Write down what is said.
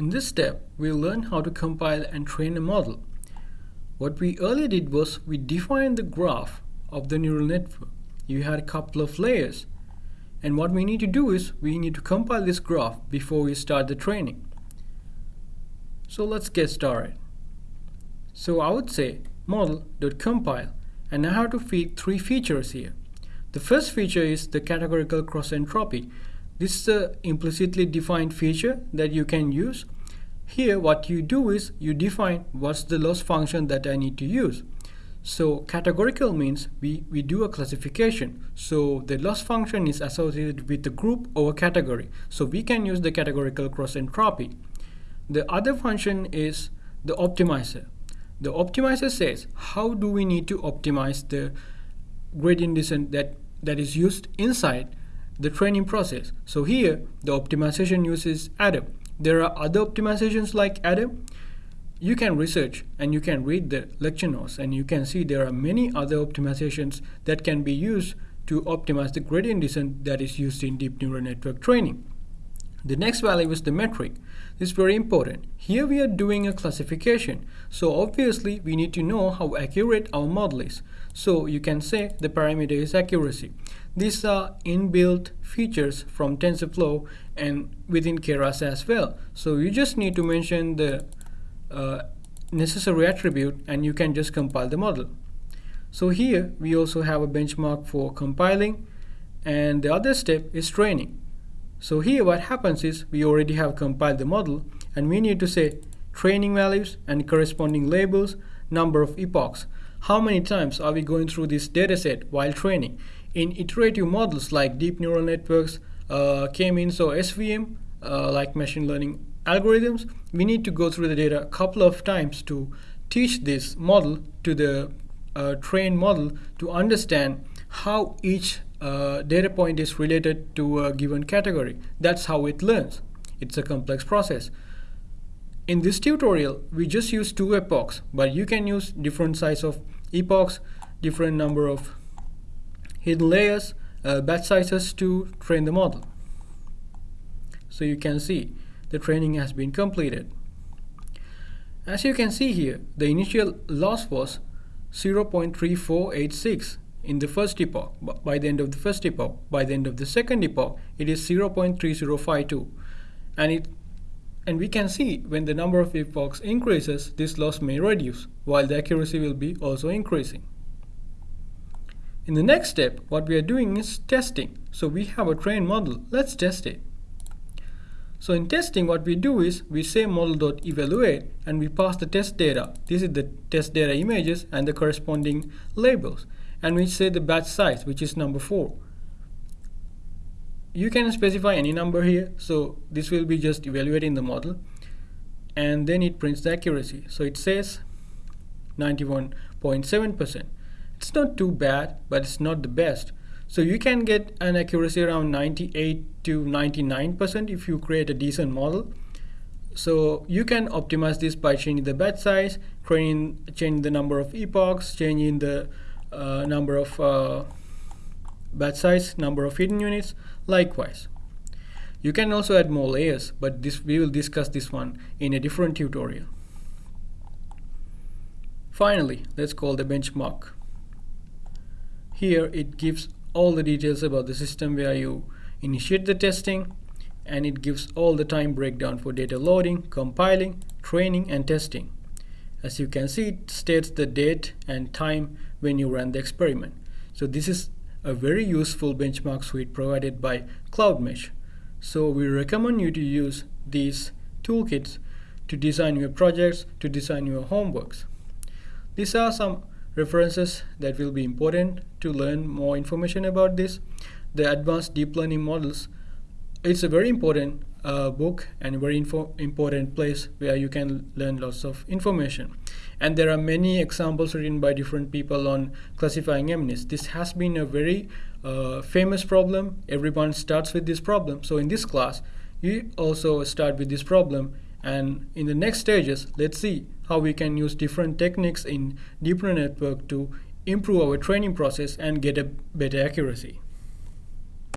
In this step, we'll learn how to compile and train a model. What we earlier did was we defined the graph of the neural network. You had a couple of layers. And what we need to do is we need to compile this graph before we start the training. So let's get started. So I would say model.compile and I have to feed three features here. The first feature is the categorical cross entropy this is a implicitly defined feature that you can use. Here what you do is you define what's the loss function that I need to use. So categorical means we, we do a classification. So the loss function is associated with the group or category. So we can use the categorical cross entropy. The other function is the optimizer. The optimizer says how do we need to optimize the gradient descent that, that is used inside the training process. So here, the optimization uses Adam. There are other optimizations like Adam. You can research and you can read the lecture notes and you can see there are many other optimizations that can be used to optimize the gradient descent that is used in deep neural network training. The next value is the metric. This is very important. Here we are doing a classification. So obviously we need to know how accurate our model is. So you can say the parameter is accuracy. These are inbuilt features from TensorFlow and within Keras as well. So you just need to mention the uh, necessary attribute and you can just compile the model. So here we also have a benchmark for compiling and the other step is training. So here what happens is we already have compiled the model and we need to say training values and corresponding labels, number of epochs. How many times are we going through this dataset while training? In iterative models like deep neural networks, uh, K-means or SVM, uh, like machine learning algorithms, we need to go through the data a couple of times to teach this model to the uh, trained model to understand how each uh, data point is related to a given category. That's how it learns. It's a complex process. In this tutorial, we just use two epochs, but you can use different size of epochs, different number of hidden layers, uh, batch sizes to train the model. So you can see the training has been completed. As you can see here, the initial loss was 0.3486 in the first epoch by the end of the first epoch. By the end of the second epoch, it is 0.3052. And it and we can see when the number of epochs increases, this loss may reduce, while the accuracy will be also increasing. In the next step, what we are doing is testing. So we have a trained model. Let's test it. So in testing, what we do is we say model.evaluate and we pass the test data. This is the test data images and the corresponding labels. And we say the batch size, which is number 4. You can specify any number here. So this will be just evaluating the model. And then it prints the accuracy. So it says 91.7%. It's not too bad, but it's not the best. So you can get an accuracy around 98 to 99% if you create a decent model. So you can optimize this by changing the batch size, training, changing the number of epochs, changing the uh, number of uh, batch size, number of hidden units, likewise. You can also add more layers, but this we will discuss this one in a different tutorial. Finally, let's call the benchmark. Here it gives all the details about the system where you initiate the testing and it gives all the time breakdown for data loading, compiling, training and testing. As you can see it states the date and time when you run the experiment. So this is a very useful benchmark suite provided by CloudMesh. So we recommend you to use these toolkits to design your projects, to design your homeworks. These are some references that will be important to learn more information about this. The Advanced Deep Learning Models, it's a very important uh, book and very important place where you can learn lots of information. And there are many examples written by different people on classifying MNIST. This has been a very uh, famous problem. Everyone starts with this problem. So in this class, you also start with this problem and in the next stages, let's see how we can use different techniques in deep neural network to improve our training process and get a better accuracy.